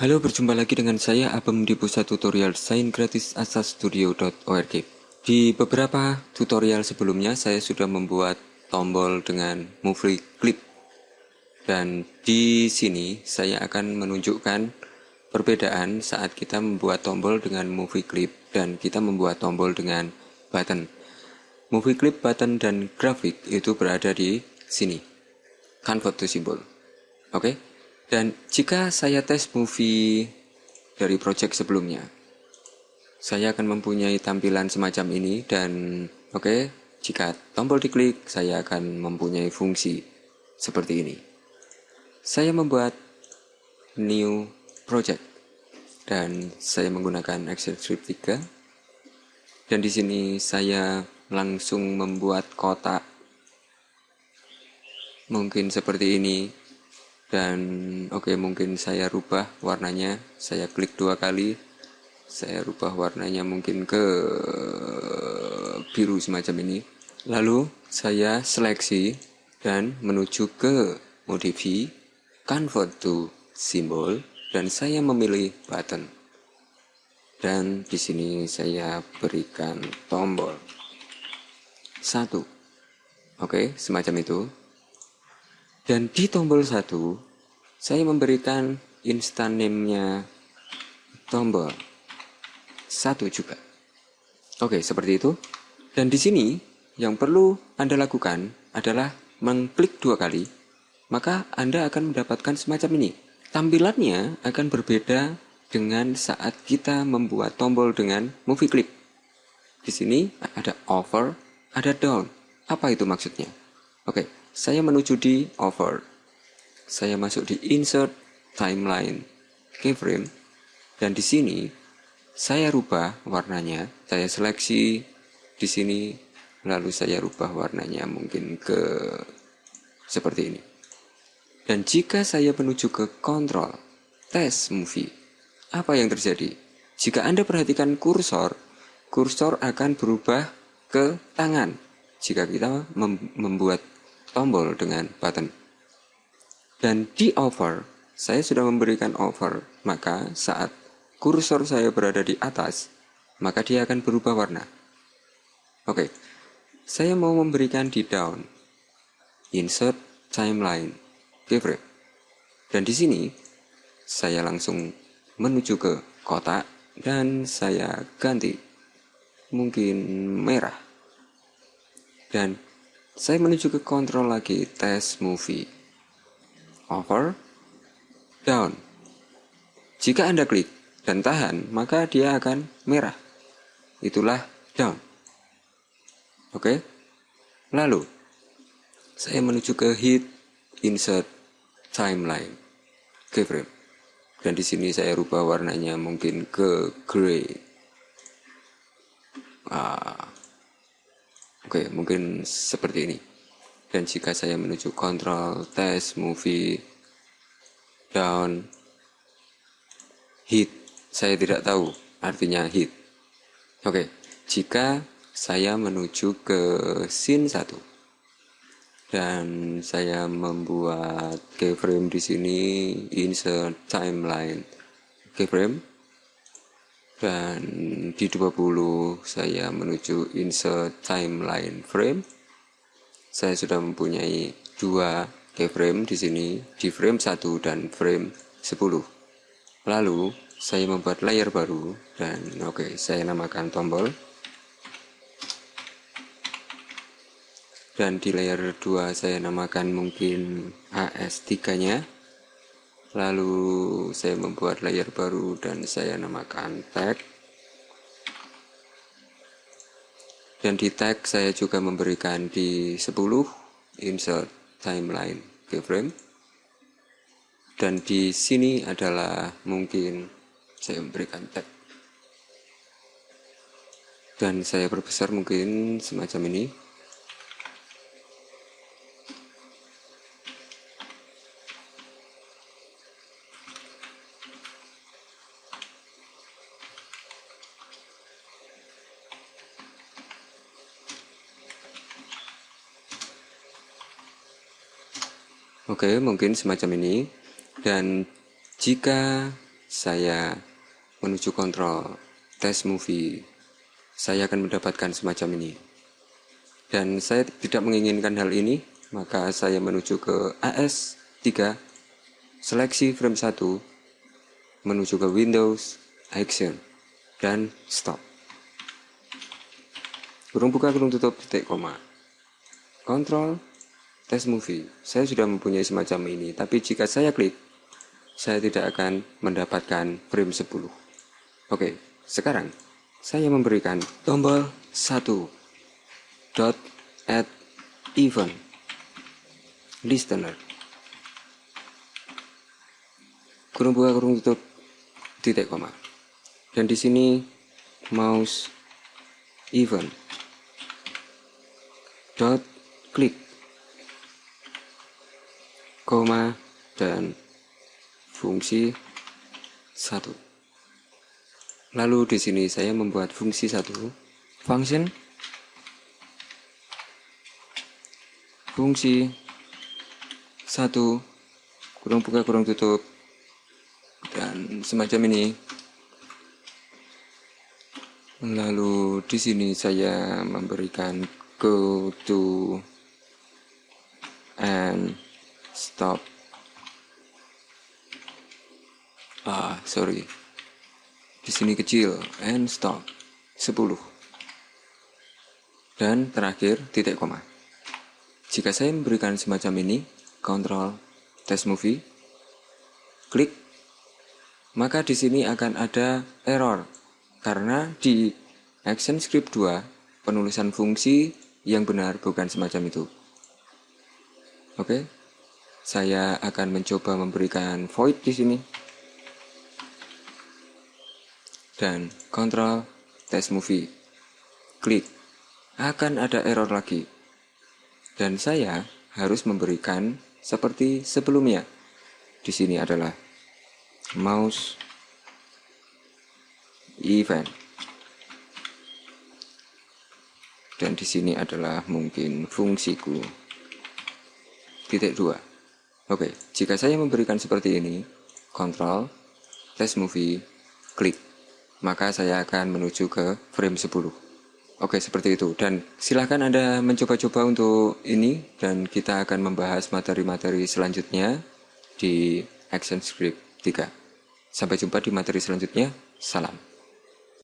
Halo, berjumpa lagi dengan saya Abem di pusat tutorial Sain Gratis Asastudio.org. Di beberapa tutorial sebelumnya saya sudah membuat tombol dengan movie clip. Dan di sini saya akan menunjukkan perbedaan saat kita membuat tombol dengan movie clip dan kita membuat tombol dengan button. Movie clip, button, dan grafik itu berada di sini. Convert to symbol. Oke? Okay? Dan jika saya tes movie dari project sebelumnya, saya akan mempunyai tampilan semacam ini dan oke, okay, jika tombol diklik, saya akan mempunyai fungsi seperti ini. Saya membuat new project dan saya menggunakan Excel Script 3 dan di sini saya langsung membuat kotak mungkin seperti ini dan oke okay, mungkin saya rubah warnanya. Saya klik dua kali. Saya rubah warnanya mungkin ke biru semacam ini. Lalu saya seleksi dan menuju ke modify convert to symbol dan saya memilih button. Dan di sini saya berikan tombol. Satu. Oke okay, semacam itu dan di tombol satu, saya memberikan instant name-nya tombol satu juga. Oke, seperti itu. Dan di sini, yang perlu Anda lakukan adalah mengklik dua kali, maka Anda akan mendapatkan semacam ini. Tampilannya akan berbeda dengan saat kita membuat tombol dengan movie clip. Di sini ada over, ada down. Apa itu maksudnya? Oke, saya menuju di over. Saya masuk di insert timeline keyframe dan di sini saya rubah warnanya. Saya seleksi di sini lalu saya rubah warnanya mungkin ke seperti ini. Dan jika saya menuju ke control test movie, apa yang terjadi? Jika Anda perhatikan kursor, kursor akan berubah ke tangan jika kita mem membuat tombol dengan button. Dan di over, saya sudah memberikan over, maka saat kursor saya berada di atas, maka dia akan berubah warna. Oke, saya mau memberikan di down, insert timeline, keyframe. Dan di sini, saya langsung menuju ke kotak dan saya ganti mungkin merah. Dan saya menuju ke kontrol lagi, tes movie. Over, down. Jika Anda klik dan tahan, maka dia akan merah. Itulah down. Oke. Lalu, saya menuju ke hit, insert, timeline, keyframe. Dan di sini saya rubah warnanya mungkin ke gray. Ah, Oke, mungkin seperti ini. Dan jika saya menuju kontrol, test, movie, down, hit, saya tidak tahu artinya hit. Oke, jika saya menuju ke scene 1 dan saya membuat keyframe di sini insert timeline keyframe dan di 20 saya menuju insert timeline frame. Saya sudah mempunyai dua keyframe di sini di frame 1 dan frame 10 lalu saya membuat layer baru dan oke okay, saya namakan tombol. Dan di layer 2 saya namakan mungkin AS3 nya lalu saya membuat layer baru dan saya namakan tag. Dan di tag saya juga memberikan di 10 insert timeline keyframe. Dan di sini adalah mungkin saya memberikan tag. Dan saya perbesar mungkin semacam ini Oke, mungkin semacam ini. Dan jika saya menuju kontrol tes movie, saya akan mendapatkan semacam ini. Dan saya tidak menginginkan hal ini, maka saya menuju ke AS3, seleksi frame 1, menuju ke Windows, Action, dan Stop. Kurung buka, kurung tutup, titik koma. Kontrol, tes movie. Saya sudah mempunyai semacam ini, tapi jika saya klik, saya tidak akan mendapatkan frame 10. Oke, sekarang saya memberikan tombol 1 dot add event listener kurung buka kurung tutup titik koma dan di sini mouse event dot klik koma dan fungsi satu. Lalu di sini saya membuat fungsi satu, function, fungsi satu, kurung buka kurung tutup, dan semacam ini. Lalu di sini saya memberikan go to and stop. Ah sorry. Di sini kecil. And stop. 10 dan terakhir titik koma. Jika saya memberikan semacam ini kontrol test movie klik. Maka di sini akan ada error. Karena di action script 2 penulisan fungsi yang benar bukan semacam itu. Oke saya akan mencoba memberikan void di sini dan kontrol test movie. Klik. Akan ada error lagi. Dan saya harus memberikan seperti sebelumnya. Di sini adalah mouse event. Dan di sini adalah mungkin fungsiku. Titik dua. Oke, jika saya memberikan seperti ini, kontrol, test movie, klik. Maka saya akan menuju ke frame 10 Oke seperti itu. Dan silahkan Anda mencoba-coba untuk ini dan kita akan membahas materi-materi selanjutnya di Action Script 3 Sampai jumpa di materi selanjutnya, salam